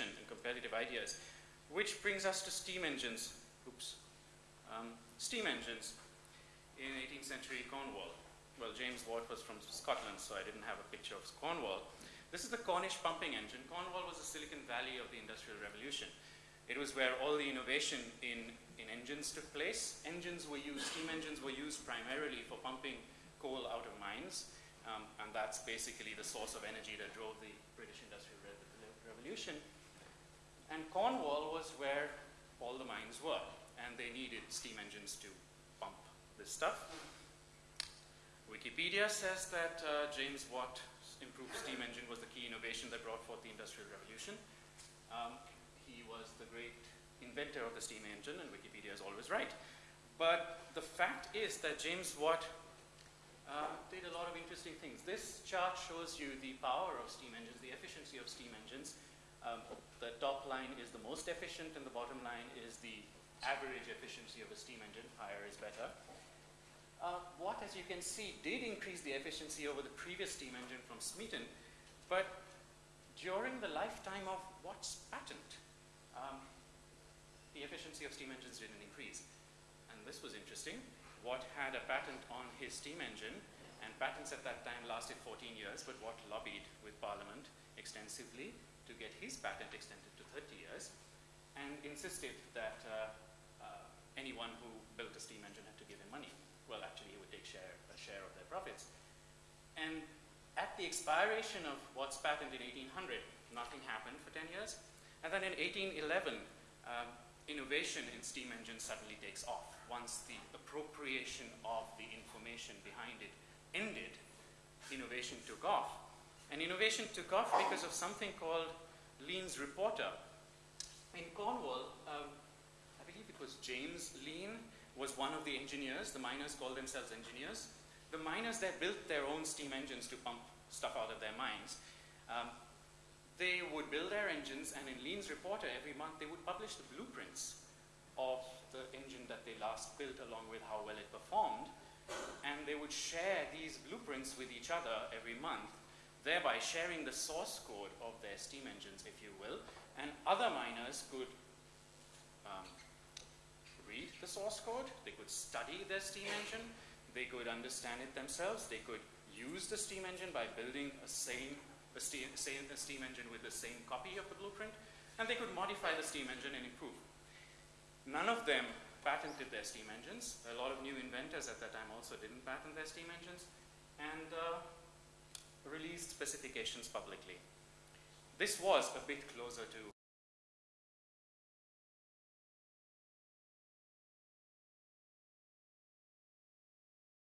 and competitive ideas. Which brings us to steam engines. Oops. Um, steam engines in 18th century Cornwall. Well, James Watt was from Scotland, so I didn't have a picture of Cornwall. This is the Cornish pumping engine. Cornwall was the Silicon Valley of the Industrial Revolution. It was where all the innovation in, in engines took place. Engines were used, steam engines were used primarily for pumping coal out of mines, um, and that's basically the source of energy that drove the British Industrial Re Revolution. And Cornwall was where all the mines were, and they needed steam engines to pump this stuff. Wikipedia says that uh, James Watt improved steam engine was the key innovation that brought forth the Industrial Revolution. Um, he was the great inventor of the steam engine, and Wikipedia is always right. But the fact is that James Watt uh, did a lot of interesting things. This chart shows you the power of steam engines, the efficiency of steam engines. Um, the top line is the most efficient, and the bottom line is the average efficiency of a steam engine. Higher is better. Uh, Watt, as you can see, did increase the efficiency over the previous steam engine from Smeaton, but during the lifetime of Watt's patent, um, the efficiency of steam engines didn't increase. And this was interesting. Watt had a patent on his steam engine, and patents at that time lasted 14 years, but Watt lobbied with Parliament extensively to get his patent extended to 30 years, and insisted that uh, uh, anyone who built a steam engine had to give him money. Well, actually, he would take share, a share of their profits. And at the expiration of Watt's patent in 1800, nothing happened for 10 years. And then in 1811, um, innovation in steam engines suddenly takes off. Once the appropriation of the information behind it ended, innovation took off. And innovation took off because of something called Lean's Reporter. In Cornwall, um, I believe it was James Lean was one of the engineers. The miners called themselves engineers. The miners there built their own steam engines to pump stuff out of their mines. Um, they would build their engines, and in Lean's Reporter every month they would publish the blueprints of the engine that they last built along with how well it performed. And they would share these blueprints with each other every month, thereby sharing the source code of their steam engines, if you will. And other miners could um, read the source code, they could study their steam engine, they could understand it themselves, they could use the steam engine by building a same a steam, same, a steam engine with the same copy of the blueprint, and they could modify the steam engine and improve. None of them patented their steam engines. A lot of new inventors at that time also didn't patent their steam engines, and uh, released specifications publicly. This was a bit closer to